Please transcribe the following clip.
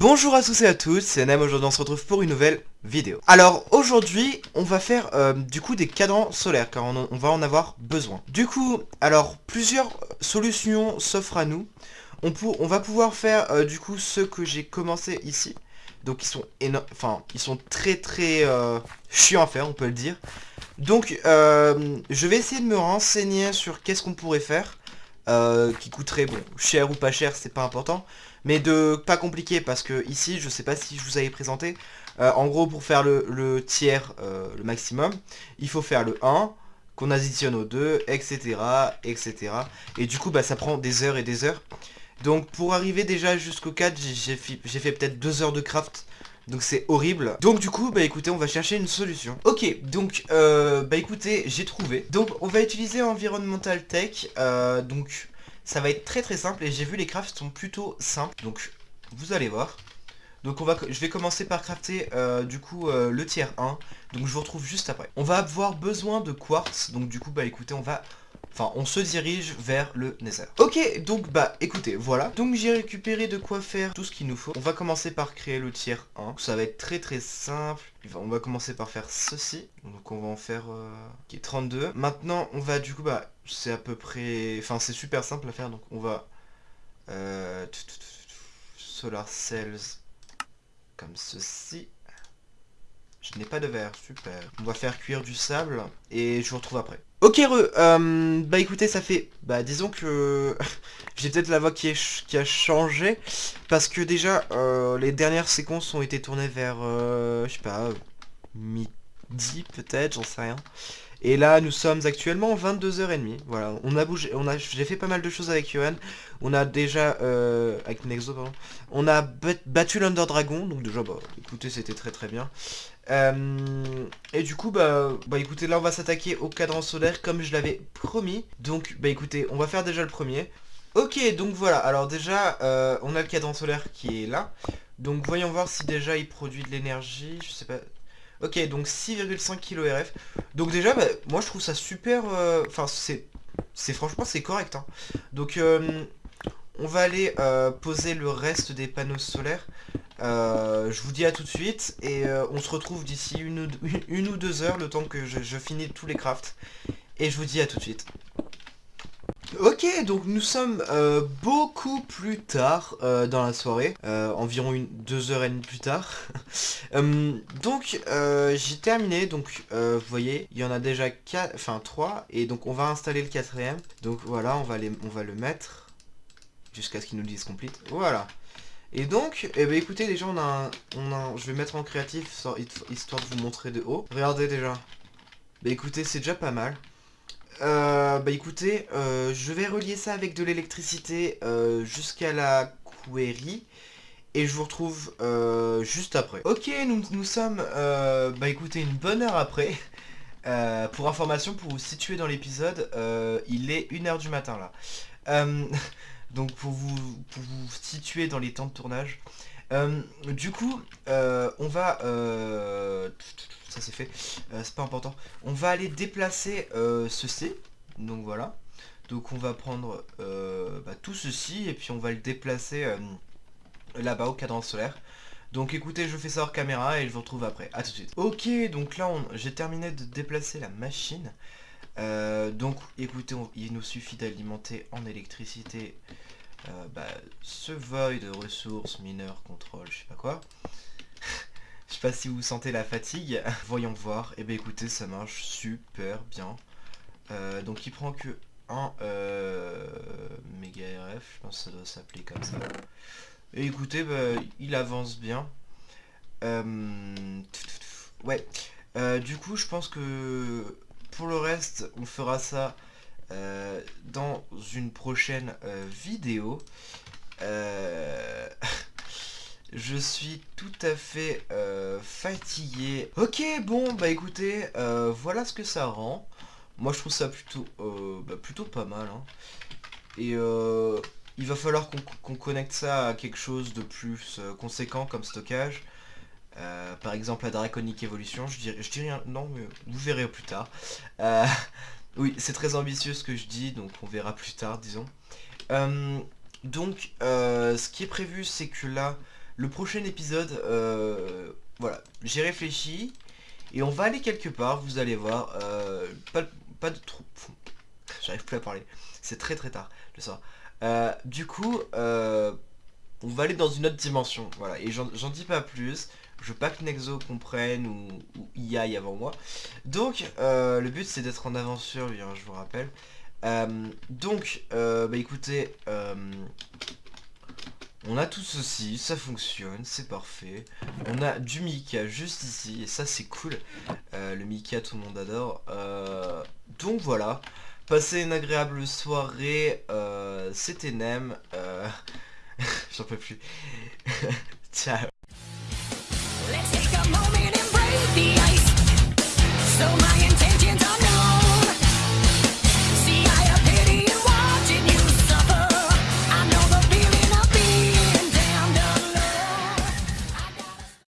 Bonjour à tous et à toutes, c'est Nem, aujourd'hui on se retrouve pour une nouvelle vidéo. Alors aujourd'hui, on va faire euh, du coup des cadrans solaires, car on, va en avoir besoin. Du coup, alors plusieurs solutions s'offrent à nous. On, va pouvoir faire euh, du coup ceux que j'ai commencé ici. Donc ils sont enfin ils sont très très euh, chiants à faire, on peut le dire. Donc je vais essayer de me renseigner sur qu'est-ce qu'on pourrait faire. Qui coûterait, bon, cher ou pas cher, c'est pas important. Mais de pas compliqué parce que ici je sais pas si je vous avais présenté euh, en gros pour faire le, tiers euh, le maximum il faut faire le 1 qu'on additionne au 2 etc etc et du coup bah ça prend des heures et des heures. Donc pour arriver déjà jusqu'au 4 j'ai fait, peut-être 2 heures de craft donc c'est horrible. Donc du coup, bah écoutez, on va chercher une solution. Ok, donc euh, bah écoutez, j'ai trouvé. Donc on va utiliser Environmental Tech. donc ça va être très très simple et j'ai vu les crafts sont plutôt simples. Donc vous allez voir. Donc on je vais commencer par crafter euh, du coup euh, le tiers 1. Donc je vous retrouve juste après. On va avoir besoin de quartz. Donc du coup bah écoutez on va... Enfin on se dirige vers le nether. Ok donc bah écoutez voilà. Donc j'ai récupéré de quoi faire tout ce qu'il nous faut. On va commencer par créer le tiers 1. Ça va être très très simple. On va commencer par faire ceci. Donc on va en faire euh, est 32. Maintenant on va du coup bah c'est à peu près... Enfin, c'est super simple à faire, donc on va... Euh, solar cells comme ceci. Je n'ai pas de verre, super. On va faire cuire du sable et je vous retrouve après. Ok, re, euh, bah écoutez, ça fait... Bah disons que... J'ai peut-être la voix qui, a changé parce que déjà, euh, les dernières séquences ont été tournées vers, je sais pas, midi peut-être, j'en sais rien. Et là, nous sommes actuellement 22h30. Voilà, on a bougé, on a, j'ai fait pas mal de choses avec Yohan. On a déjà, euh, avec Nexo, pardon. On a battu l'Under Dragon, donc déjà, bah, écoutez, c'était très très bien. Euh, et du coup, bah, bah, écoutez, là, on va s'attaquer au cadran solaire comme je l'avais promis. Donc, bah, écoutez, on va faire déjà le premier. Ok, donc voilà. Alors déjà, euh, on a le cadran solaire qui est là. Donc, voyons voir si déjà il produit de l'énergie. Je sais pas. Ok, donc 6,5 kRF. Donc déjà, bah, moi je trouve ça super... Euh, enfin, c'est franchement, c'est correct. Hein. Donc, euh, on va aller euh, poser le reste des panneaux solaires. je vous dis à tout de suite. Et on se retrouve d'ici une, une, ou deux heures, le temps que je, je finis tous les crafts. Et je vous dis à tout de suite. Ok, donc nous sommes euh, beaucoup plus tard euh, dans la soirée, euh, environ une, deux heures et demie plus tard. donc j'ai terminé, donc vous voyez, il y en a déjà quatre, enfin trois, et donc on va installer le quatrième. Donc voilà, on va, le mettre jusqu'à ce qu'il nous dise complete. Voilà. Et donc, eh ben écoutez, déjà on a, on a je vais mettre en créatif histoire de vous montrer de haut. Regardez déjà. Bah écoutez, c'est déjà pas mal. Euh, bah écoutez, euh, je vais relier ça avec de l'électricité euh, jusqu'à la query et je vous retrouve juste après. Ok, nous, nous sommes, bah écoutez, une bonne heure après. pour information, pour vous situer dans l'épisode, il est 1h du matin là. donc pour vous, pour vous situer dans les temps de tournage. Du coup, on va ça c'est fait, euh, c'est pas important. On va aller déplacer euh, ceci, donc voilà. Donc on va prendre euh, bah, tout ceci et puis on va le déplacer là-bas au cadran solaire. Donc écoutez, je fais ça hors caméra et je vous retrouve après. A tout de suite. Ok, donc là j'ai terminé de déplacer la machine. donc écoutez, il nous suffit d'alimenter en électricité bah, ce void de ressources, mineurs, contrôle, je sais pas quoi. Je sais pas si vous sentez la fatigue. Voyons voir. Et eh bien écoutez, ça marche super bien. Euh, donc il prend que 1 euh, méga RF, je pense que ça doit s'appeler comme ça. Et écoutez, bah, il avance bien. Euh, ouais. du coup, je pense que pour le reste, on fera ça dans une prochaine vidéo. Je suis tout à fait euh, fatigué. Ok, bon, bah écoutez, euh, voilà ce que ça rend. Moi, je trouve ça plutôt, euh, bah, plutôt pas mal. Hein. Et il va falloir qu'on connecte ça à quelque chose de plus conséquent comme stockage. par exemple, la Draconic Evolution. Je dirais, je rien, non, mais vous verrez plus tard. Oui, c'est très ambitieux ce que je dis, donc on verra plus tard, disons. donc, ce qui est prévu, c'est que là, le prochain épisode, euh, voilà, j'ai réfléchi. Et on va aller quelque part, vous allez voir. Euh, pas, de trop... J'arrive plus à parler. C'est très très tard, le soir. Euh, du coup, euh, on va aller dans une autre dimension. Voilà, et j'en dis pas plus. Je veux pas que Nexo comprenne ou, ou y aille avant moi. Donc, euh, le but c'est d'être en bien, je vous rappelle. donc, bah écoutez, on a tout ceci, ça fonctionne, c'est parfait. On a du Mika juste ici, et ça c'est cool. le Mika, tout le monde adore. donc voilà. Passez une agréable soirée. C'était Nem. J'en peux plus. Ciao. so much.